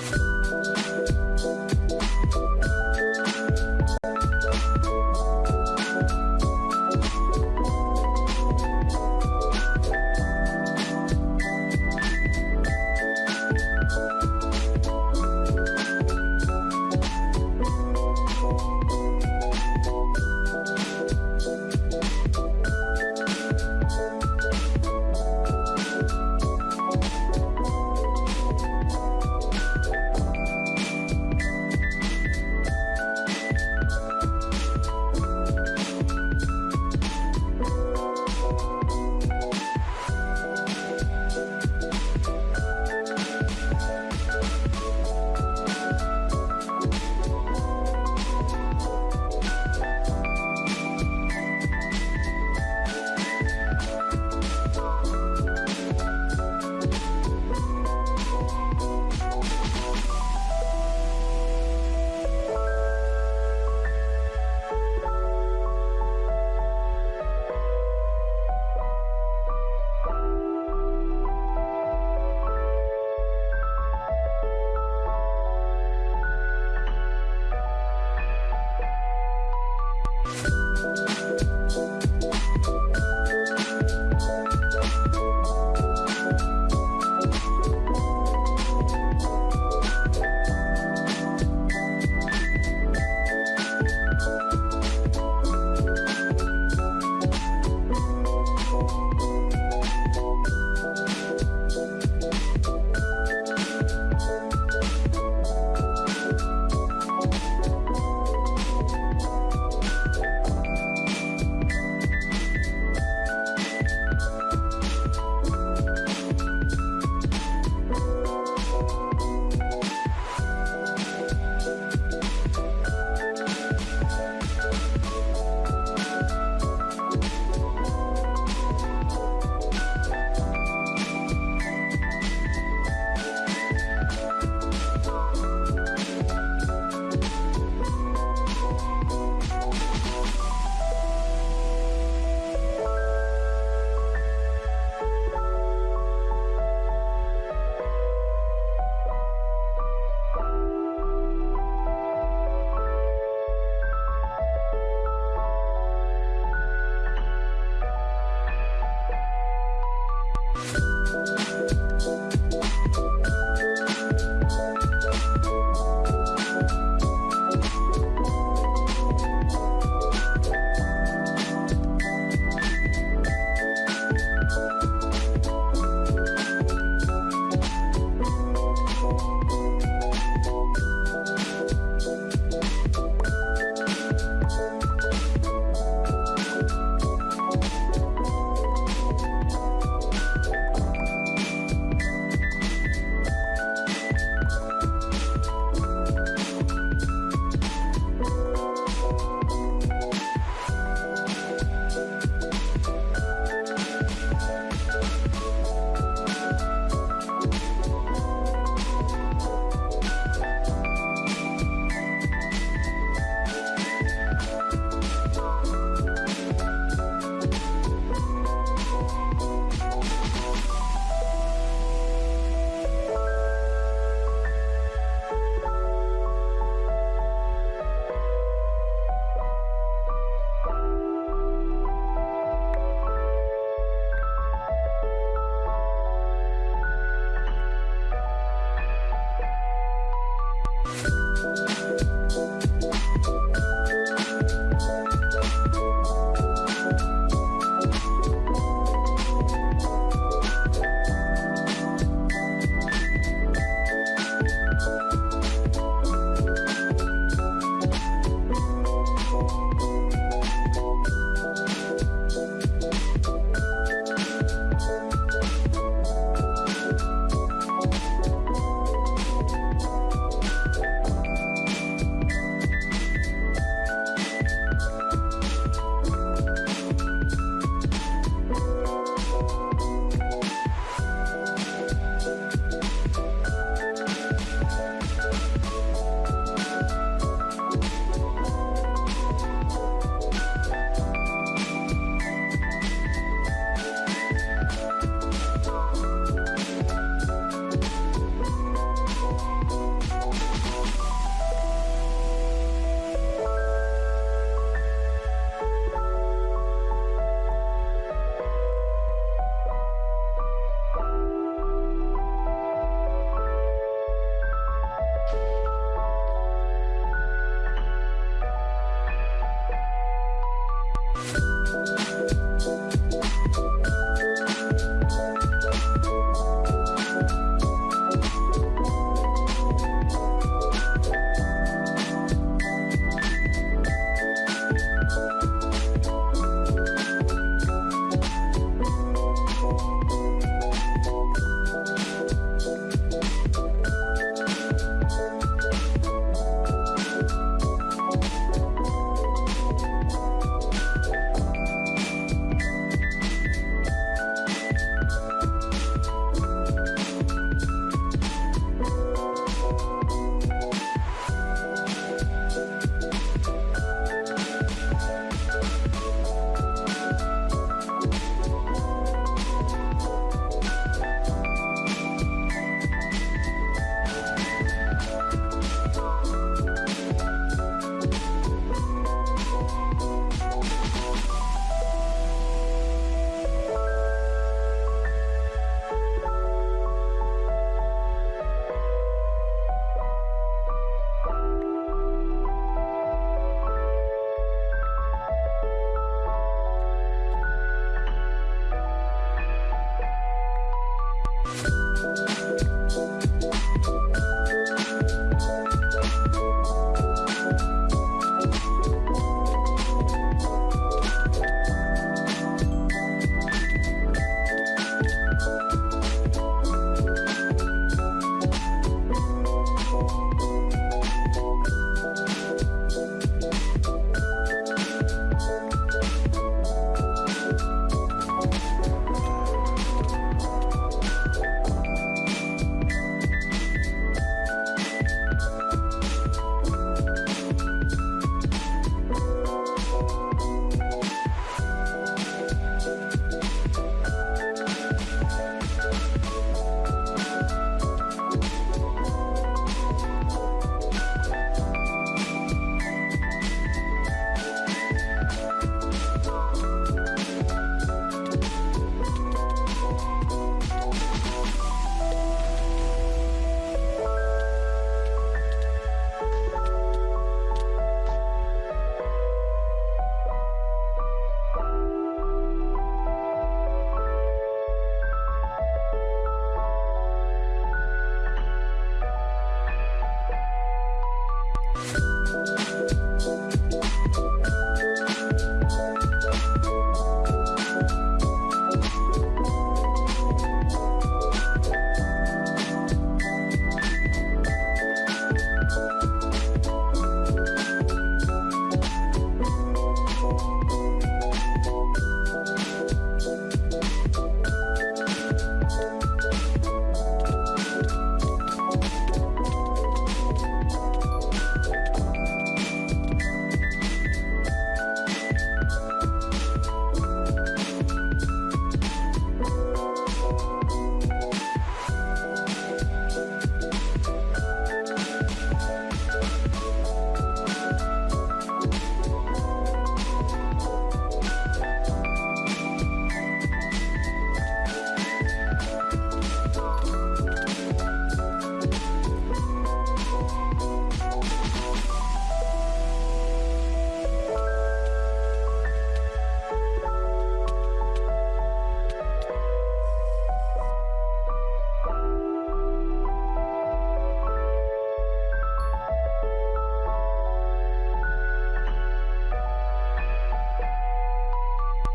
you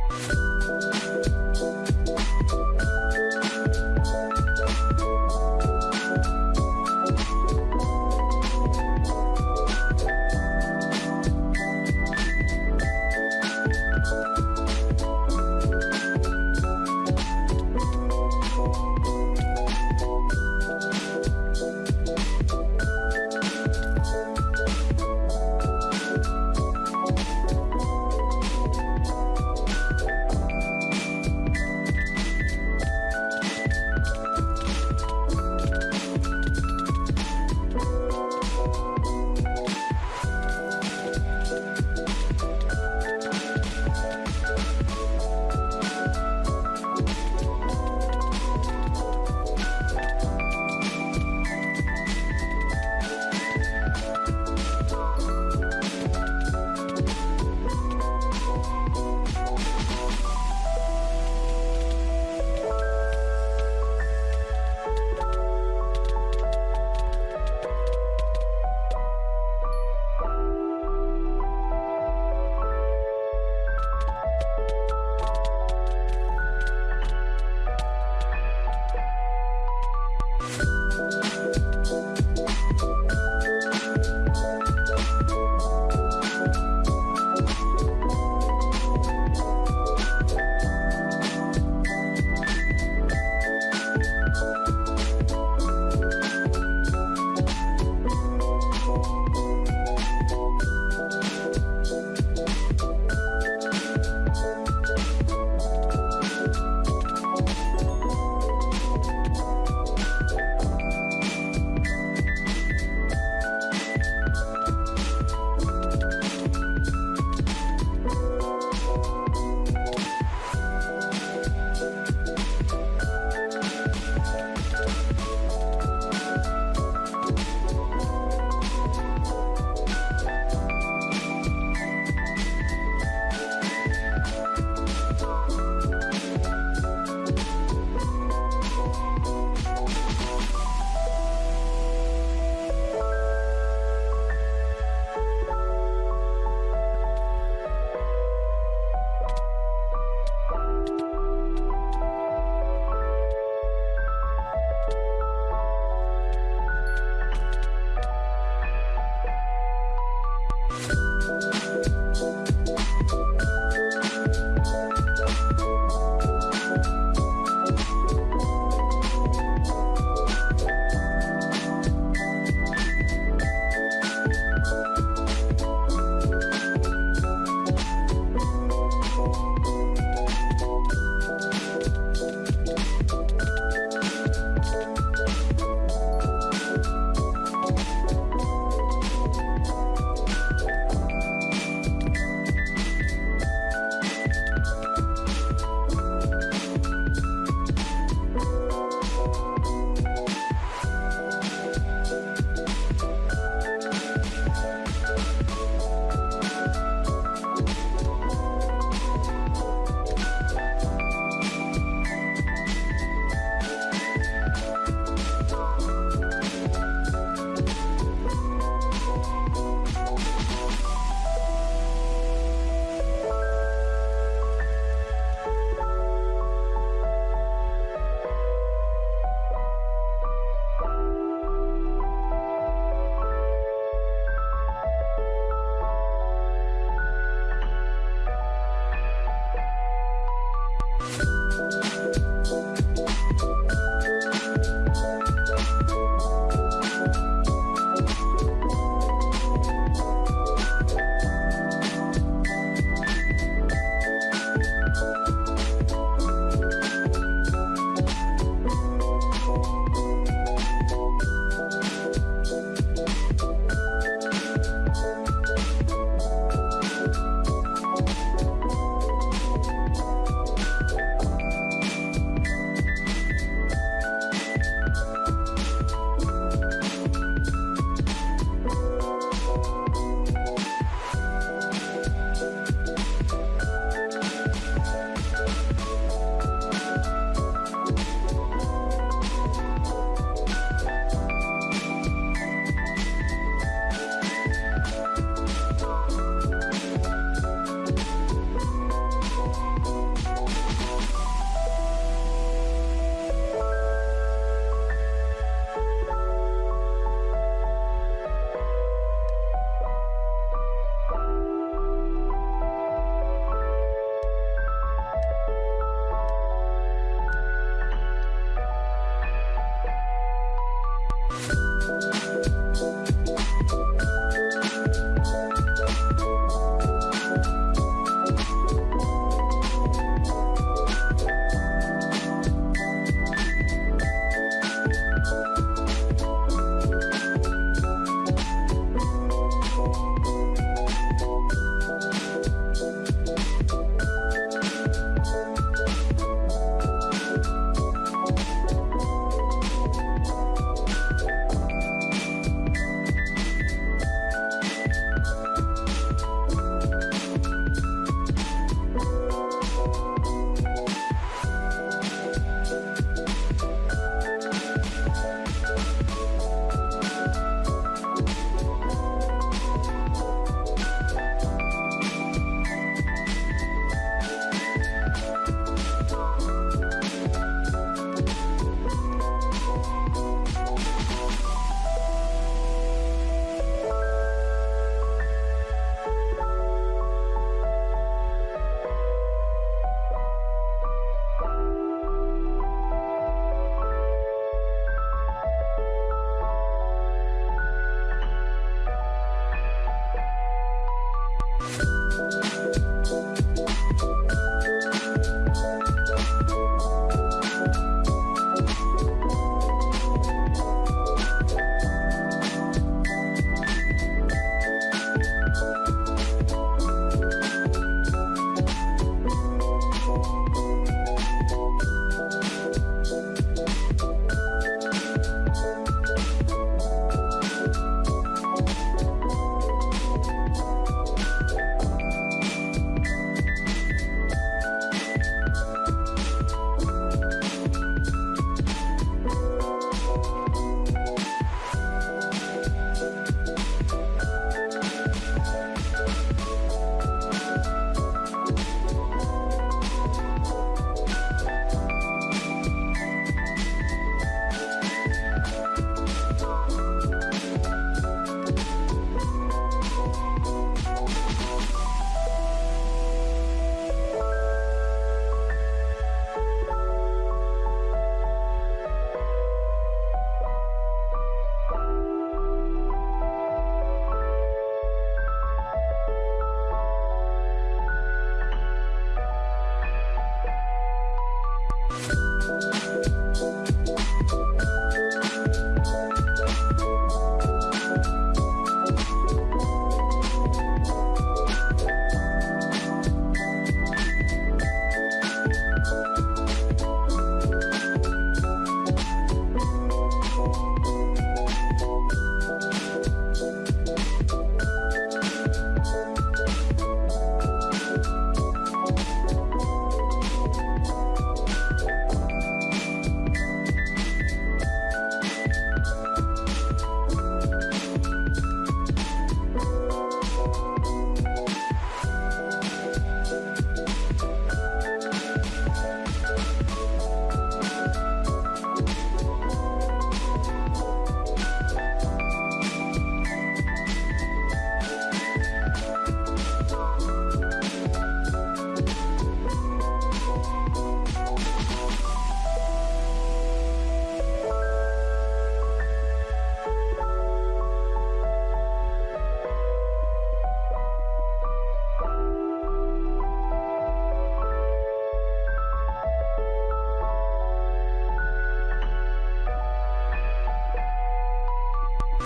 you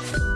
you